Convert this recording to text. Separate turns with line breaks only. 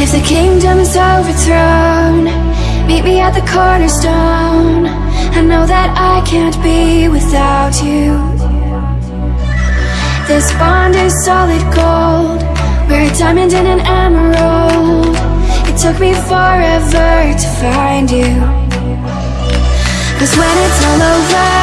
If the kingdom is overthrown Meet me at the cornerstone. I know that I can't be without you. This bond is solid gold. We're a diamond and an emerald took me forever to find you. Cause when it's all over